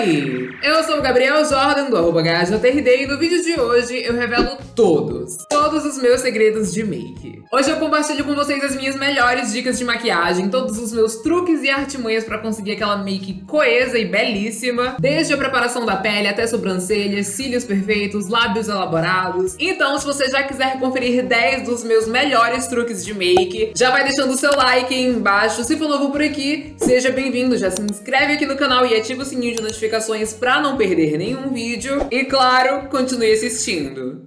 Oi! Eu sou o Gabriel Jordan do arroba e no vídeo de hoje eu revelo todos, todos os meus segredos de make. Hoje eu compartilho com vocês as minhas melhores dicas de maquiagem, todos os meus truques e artimanhas pra conseguir aquela make coesa e belíssima, desde a preparação da pele até sobrancelhas, cílios perfeitos, lábios elaborados. Então, se você já quiser conferir 10 dos meus melhores truques de make, já vai deixando o seu like aí embaixo. Se for novo por aqui, seja bem-vindo, já se inscreve aqui no canal e ativa o sininho de notificações pra não perder nenhum vídeo. E claro, continue assistindo.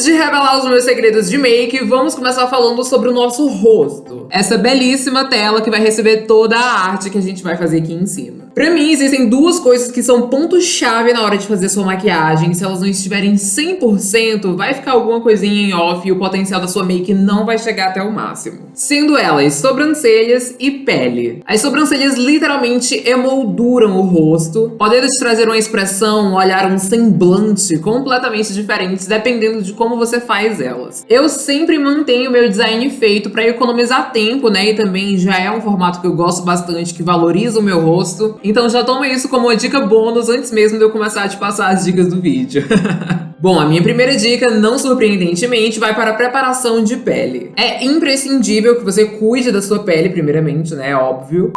Antes de revelar os meus segredos de make, vamos começar falando sobre o nosso rosto. Essa belíssima tela que vai receber toda a arte que a gente vai fazer aqui em cima. Pra mim, existem duas coisas que são ponto-chave na hora de fazer sua maquiagem. Se elas não estiverem 100%, vai ficar alguma coisinha em off e o potencial da sua make não vai chegar até o máximo. Sendo elas sobrancelhas e pele. As sobrancelhas literalmente emolduram o rosto, podendo te trazer uma expressão, um olhar, um semblante completamente diferentes dependendo de como você faz elas. Eu sempre mantenho meu design feito pra economizar tempo, né? E também já é um formato que eu gosto bastante, que valoriza o meu rosto. Então já toma isso como uma dica bônus antes mesmo de eu começar a te passar as dicas do vídeo. Bom, a minha primeira dica, não surpreendentemente, vai para a preparação de pele. É imprescindível que você cuide da sua pele, primeiramente, né? Óbvio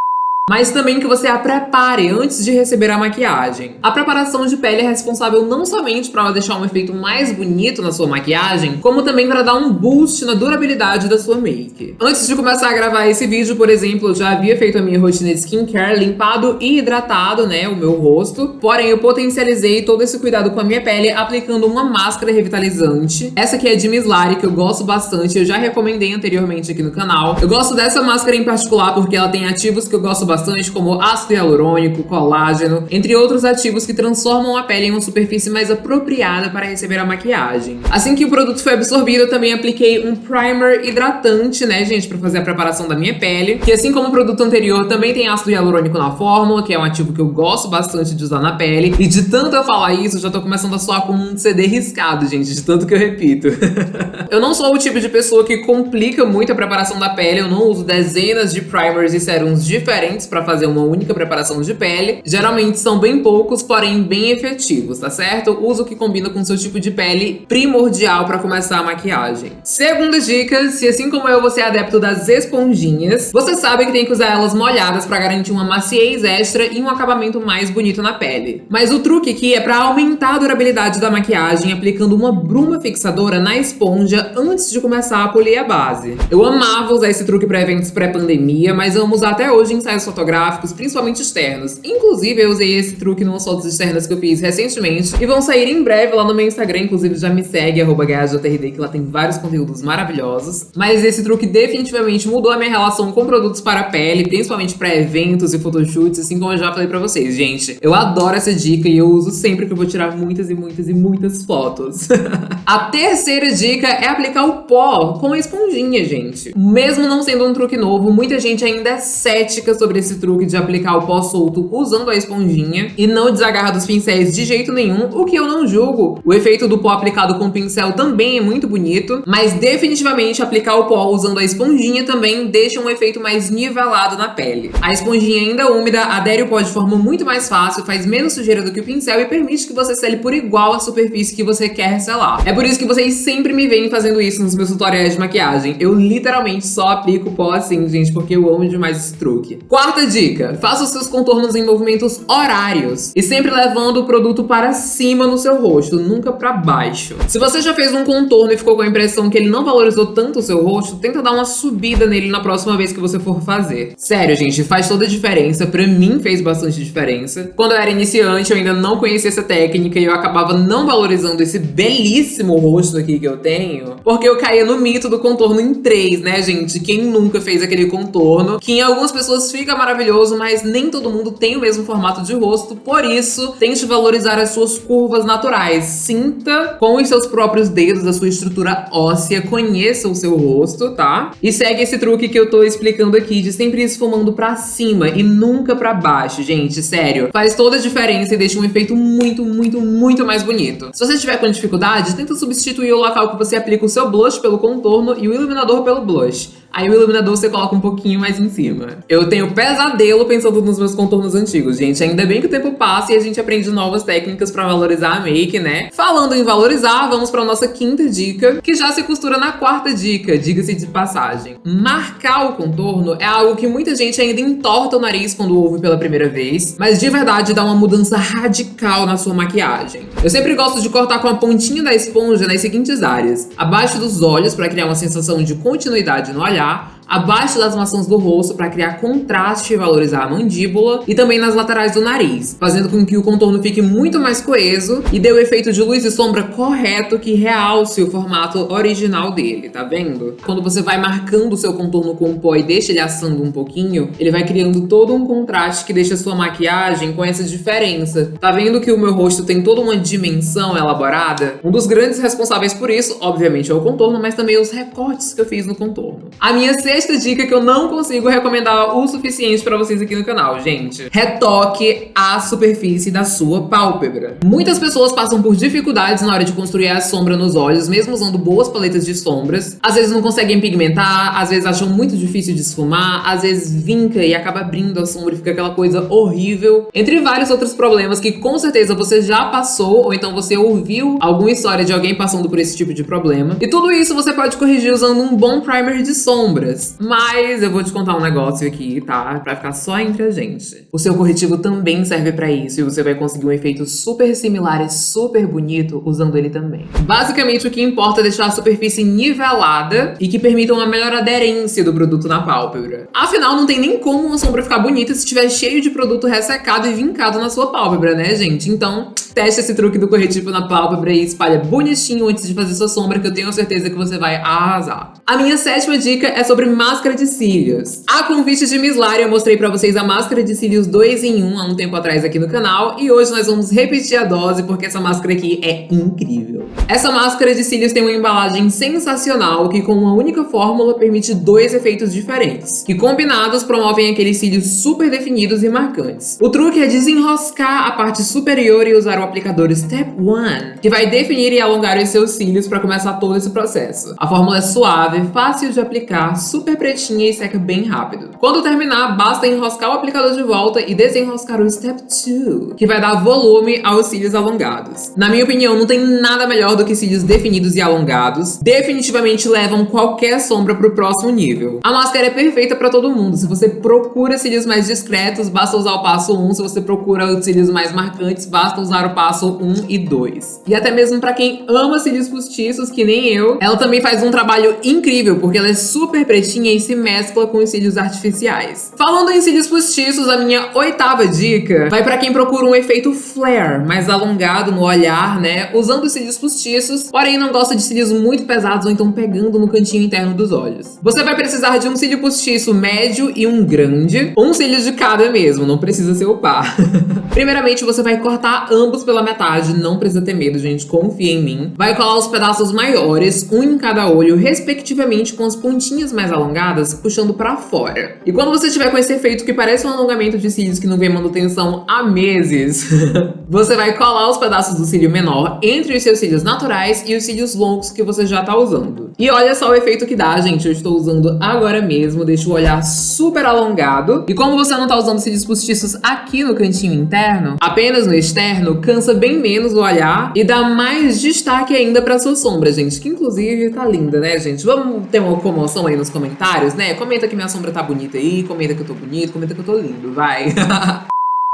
mas também que você a prepare antes de receber a maquiagem. A preparação de pele é responsável não somente para deixar um efeito mais bonito na sua maquiagem, como também para dar um boost na durabilidade da sua make. Antes de começar a gravar esse vídeo, por exemplo, eu já havia feito a minha rotina de skincare, limpado e hidratado, né, o meu rosto, porém eu potencializei todo esse cuidado com a minha pele aplicando uma máscara revitalizante. Essa aqui é de Miss Lari, que eu gosto bastante, eu já recomendei anteriormente aqui no canal. Eu gosto dessa máscara em particular porque ela tem ativos que eu gosto bastante bastante, como ácido hialurônico, colágeno, entre outros ativos que transformam a pele em uma superfície mais apropriada para receber a maquiagem. Assim que o produto foi absorvido, eu também apliquei um primer hidratante, né, gente, para fazer a preparação da minha pele, que assim como o produto anterior, também tem ácido hialurônico na fórmula, que é um ativo que eu gosto bastante de usar na pele, e de tanto eu falar isso, já tô começando a soar como um CD riscado, gente, de tanto que eu repito. eu não sou o tipo de pessoa que complica muito a preparação da pele, eu não uso dezenas de primers e serums diferentes para fazer uma única preparação de pele. Geralmente são bem poucos, porém bem efetivos, tá certo? Uso que combina com seu tipo de pele primordial para começar a maquiagem. Segunda dica, se assim como eu você é adepto das esponjinhas, você sabe que tem que usar elas molhadas para garantir uma maciez extra e um acabamento mais bonito na pele. Mas o truque aqui é para aumentar a durabilidade da maquiagem aplicando uma bruma fixadora na esponja antes de começar a polir a base. Eu amava usar esse truque para eventos pré-pandemia, mas amo usar até hoje em ensaios fotográficos, principalmente externos. Inclusive, eu usei esse truque nas fotos externas que eu fiz recentemente e vão sair em breve lá no meu Instagram, inclusive já me segue, arroba que lá tem vários conteúdos maravilhosos. Mas esse truque definitivamente mudou a minha relação com produtos para a pele, principalmente para eventos e photoshoots, assim como eu já falei pra vocês. Gente, eu adoro essa dica e eu uso sempre que eu vou tirar muitas e muitas e muitas fotos. a terceira dica é aplicar o pó com a esponjinha, gente. Mesmo não sendo um truque novo, muita gente ainda é cética sobre esse truque de aplicar o pó solto usando a esponjinha e não desagarra dos pincéis de jeito nenhum, o que eu não julgo. O efeito do pó aplicado com o pincel também é muito bonito, mas definitivamente aplicar o pó usando a esponjinha também deixa um efeito mais nivelado na pele. A esponjinha ainda úmida adere o pó de forma muito mais fácil, faz menos sujeira do que o pincel e permite que você sele por igual a superfície que você quer selar. É por isso que vocês sempre me veem fazendo isso nos meus tutoriais de maquiagem. Eu literalmente só aplico pó assim, gente, porque eu amo demais esse truque. Quarto Quarta dica, faça os seus contornos em movimentos horários e sempre levando o produto para cima no seu rosto, nunca para baixo. Se você já fez um contorno e ficou com a impressão que ele não valorizou tanto o seu rosto, tenta dar uma subida nele na próxima vez que você for fazer. Sério, gente, faz toda a diferença. Pra mim fez bastante diferença. Quando eu era iniciante, eu ainda não conhecia essa técnica e eu acabava não valorizando esse belíssimo rosto aqui que eu tenho, porque eu caía no mito do contorno em três, né, gente? Quem nunca fez aquele contorno, que em algumas pessoas fica maravilhoso, mas nem todo mundo tem o mesmo formato de rosto, por isso, tente valorizar as suas curvas naturais. Sinta com os seus próprios dedos a sua estrutura óssea, conheça o seu rosto, tá? E segue esse truque que eu tô explicando aqui, de sempre esfumando pra cima e nunca pra baixo, gente, sério. Faz toda a diferença e deixa um efeito muito, muito, muito mais bonito. Se você estiver com dificuldade, tenta substituir o local que você aplica o seu blush pelo contorno e o iluminador pelo blush. Aí o iluminador você coloca um pouquinho mais em cima. Eu tenho pesadelo pensando nos meus contornos antigos, gente. Ainda bem que o tempo passa e a gente aprende novas técnicas pra valorizar a make, né? Falando em valorizar, vamos pra nossa quinta dica, que já se costura na quarta dica, diga-se de passagem. Marcar o contorno é algo que muita gente ainda entorta o nariz quando ouve pela primeira vez, mas de verdade dá uma mudança radical na sua maquiagem. Eu sempre gosto de cortar com a pontinha da esponja nas seguintes áreas. Abaixo dos olhos, para criar uma sensação de continuidade no olhar, 啊，abaixo das maçãs do rosto para criar contraste e valorizar a mandíbula e também nas laterais do nariz, fazendo com que o contorno fique muito mais coeso e dê o efeito de luz e sombra correto que realce o formato original dele, tá vendo? Quando você vai marcando o seu contorno com o pó e deixa ele assando um pouquinho, ele vai criando todo um contraste que deixa sua maquiagem com essa diferença. Tá vendo que o meu rosto tem toda uma dimensão elaborada? Um dos grandes responsáveis por isso, obviamente, é o contorno, mas também os recortes que eu fiz no contorno. A minha sexta dica que eu não consigo recomendar o suficiente pra vocês aqui no canal, gente. Retoque a superfície da sua pálpebra. Muitas pessoas passam por dificuldades na hora de construir a sombra nos olhos, mesmo usando boas paletas de sombras. Às vezes não conseguem pigmentar, às vezes acham muito difícil de esfumar, às vezes vinca e acaba abrindo a sombra e fica aquela coisa horrível. Entre vários outros problemas que com certeza você já passou, ou então você ouviu alguma história de alguém passando por esse tipo de problema. E tudo isso você pode corrigir usando um bom primer de sombras. Mas eu vou te contar um negócio aqui, tá? Pra ficar só entre a gente. O seu corretivo também serve pra isso e você vai conseguir um efeito super similar e super bonito usando ele também. Basicamente, o que importa é deixar a superfície nivelada e que permita uma melhor aderência do produto na pálpebra. Afinal, não tem nem como uma sombra ficar bonita se estiver cheio de produto ressecado e vincado na sua pálpebra, né, gente? Então, teste esse truque do corretivo na pálpebra e espalha bonitinho antes de fazer sua sombra, que eu tenho certeza que você vai arrasar. A minha sétima dica é sobre máscara de cílios. A convite de Miss Lara, eu mostrei pra vocês a máscara de cílios 2 em 1 há um tempo atrás aqui no canal, e hoje nós vamos repetir a dose porque essa máscara aqui é incrível. Essa máscara de cílios tem uma embalagem sensacional que com uma única fórmula permite dois efeitos diferentes, que combinados promovem aqueles cílios super definidos e marcantes. O truque é desenroscar a parte superior e usar o aplicador Step 1, que vai definir e alongar os seus cílios para começar todo esse processo. A fórmula é suave, fácil de aplicar, super pretinha e seca bem rápido. Quando terminar, basta enroscar o aplicador de volta e desenroscar o Step 2, que vai dar volume aos cílios alongados. Na minha opinião, não tem nada melhor do que cílios definidos e alongados. Definitivamente levam qualquer sombra pro próximo nível. A máscara é perfeita para todo mundo. Se você procura cílios mais discretos, basta usar o passo 1. Se você procura cílios mais marcantes, basta usar o passo 1 e 2. E até mesmo para quem ama cílios postiços, que nem eu, ela também faz um trabalho incrível, porque ela é super pretinha e se mescla com os cílios artificiais. Falando em cílios postiços, a minha oitava dica vai para quem procura um efeito flare, mais alongado no olhar, né? Usando cílios postiços, porém não gosta de cílios muito pesados ou então pegando no cantinho interno dos olhos. Você vai precisar de um cílio postiço médio e um grande, um cílio de cada mesmo, não precisa ser o par. Primeiramente, você vai cortar ambos pela metade, não precisa ter medo, gente, confia em mim. Vai colar os pedaços maiores, um em cada olho, respectivamente com as pontinhas mais alongadas, puxando pra fora. E quando você tiver com esse efeito que parece um alongamento de cílios que não vem manutenção há meses, você vai colar os pedaços do cílio menor entre os seus cílios naturais e os cílios longos que você já tá usando. E olha só o efeito que dá, gente. Eu estou usando agora mesmo, deixa o olhar super alongado. E como você não tá usando cílios postiços aqui no cantinho interno, apenas no externo, cansa bem menos o olhar e dá mais destaque ainda pra sua sombra, gente. Que inclusive tá linda, né, gente? Vamos ter uma comoção aí nos comentários, né? Comenta que minha sombra tá bonita aí, comenta que eu tô bonito, comenta que eu tô lindo, vai.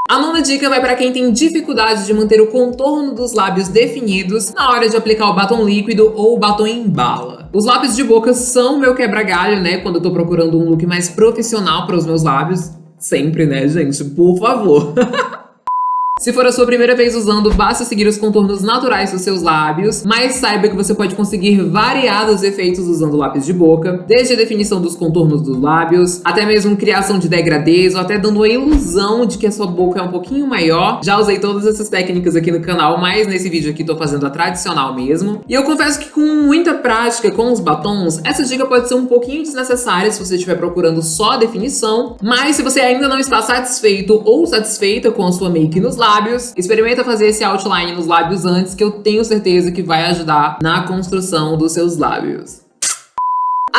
A nona dica vai para quem tem dificuldade de manter o contorno dos lábios definidos na hora de aplicar o batom líquido ou o batom em bala. Os lápis de boca são meu quebra-galho, né, quando eu tô procurando um look mais profissional para os meus lábios. Sempre, né, gente? Por favor. Se for a sua primeira vez usando, basta seguir os contornos naturais dos seus lábios, mas saiba que você pode conseguir variados efeitos usando lápis de boca, desde a definição dos contornos dos lábios, até mesmo criação de degradês, ou até dando a ilusão de que a sua boca é um pouquinho maior. Já usei todas essas técnicas aqui no canal, mas nesse vídeo aqui tô fazendo a tradicional mesmo. E eu confesso que com muita prática com os batons, essa dica pode ser um pouquinho desnecessária se você estiver procurando só a definição, mas se você ainda não está satisfeito ou satisfeita com a sua make nos lábios, lábios. Experimenta fazer esse outline nos lábios antes, que eu tenho certeza que vai ajudar na construção dos seus lábios.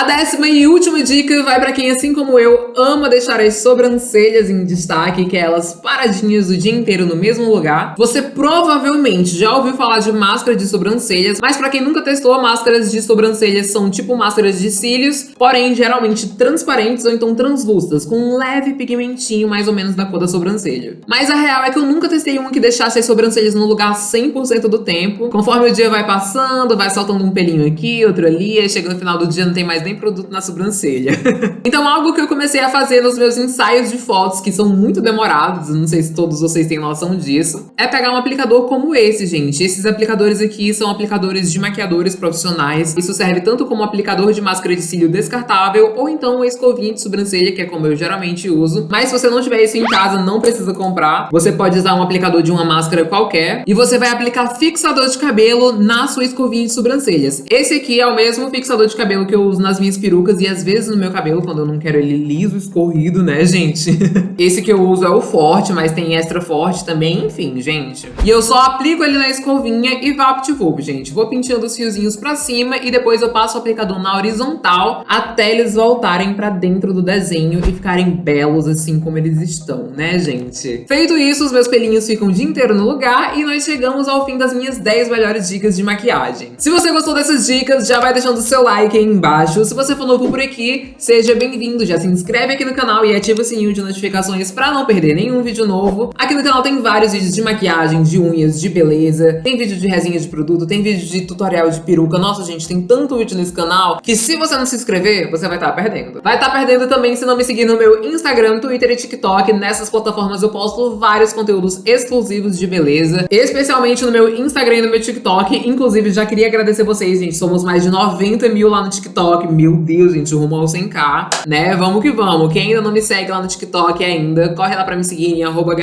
A décima e última dica vai para quem, assim como eu, ama deixar as sobrancelhas em destaque, que é elas paradinhas o dia inteiro no mesmo lugar. Você provavelmente já ouviu falar de máscara de sobrancelhas, mas para quem nunca testou, máscaras de sobrancelhas são tipo máscaras de cílios, porém geralmente transparentes ou então translúcidas, com um leve pigmentinho mais ou menos da cor da sobrancelha. Mas a real é que eu nunca testei uma que deixasse as sobrancelhas no lugar 100% do tempo. Conforme o dia vai passando, vai soltando um pelinho aqui, outro ali, aí chega no final do dia não tem mais nem produto na sobrancelha. então algo que eu comecei a fazer nos meus ensaios de fotos, que são muito demorados, não sei se todos vocês têm noção disso, é pegar um aplicador como esse, gente. Esses aplicadores aqui são aplicadores de maquiadores profissionais. Isso serve tanto como aplicador de máscara de cílio descartável, ou então uma escovinha de sobrancelha, que é como eu geralmente uso. Mas se você não tiver isso em casa, não precisa comprar. Você pode usar um aplicador de uma máscara qualquer, e você vai aplicar fixador de cabelo na sua escovinha de sobrancelhas. Esse aqui é o mesmo fixador de cabelo que eu uso nas minhas perucas e às vezes no meu cabelo, quando eu não quero ele liso, escorrido, né, gente? Esse que eu uso é o forte, mas tem extra forte também, enfim, gente. E eu só aplico ele na escovinha e vapt-vup, gente. Vou pintando os fiozinhos pra cima e depois eu passo o aplicador na horizontal até eles voltarem pra dentro do desenho e ficarem belos assim como eles estão, né, gente? Feito isso, os meus pelinhos ficam o dia inteiro no lugar e nós chegamos ao fim das minhas 10 melhores dicas de maquiagem. Se você gostou dessas dicas, já vai deixando o seu like aí embaixo. Se você for novo por aqui, seja bem-vindo. Já se inscreve aqui no canal e ativa o sininho de notificações para não perder nenhum vídeo novo. Aqui no canal tem vários vídeos de maquiagem, de unhas, de beleza. Tem vídeo de resenha de produto, tem vídeo de tutorial de peruca. Nossa, gente, tem tanto vídeo nesse canal que se você não se inscrever, você vai estar tá perdendo. Vai estar tá perdendo também se não me seguir no meu Instagram, Twitter e TikTok. Nessas plataformas eu posto vários conteúdos exclusivos de beleza, especialmente no meu Instagram e no meu TikTok. Inclusive, já queria agradecer vocês, gente. Somos mais de 90 mil lá no TikTok. Meu Deus, gente, rumo ao 100k, né? Vamos que vamos. Quem ainda não me segue lá no TikTok ainda, corre lá pra me seguir em arroba.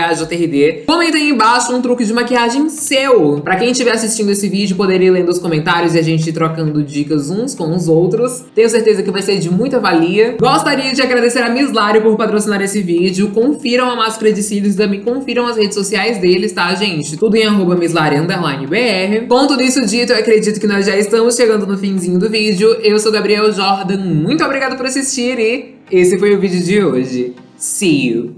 Comenta aí embaixo um truque de maquiagem seu. Pra quem estiver assistindo esse vídeo, poder ir lendo os comentários e a gente trocando dicas uns com os outros. Tenho certeza que vai ser de muita valia. Gostaria de agradecer a Miss Lari por patrocinar esse vídeo. Confiram a máscara de cílios e também confiram as redes sociais deles, tá, gente? Tudo em arroba. Com tudo isso dito, eu acredito que nós já estamos chegando no finzinho do vídeo. Eu sou Gabriel Jordan, muito obrigada por assistir e esse foi o vídeo de hoje. See you!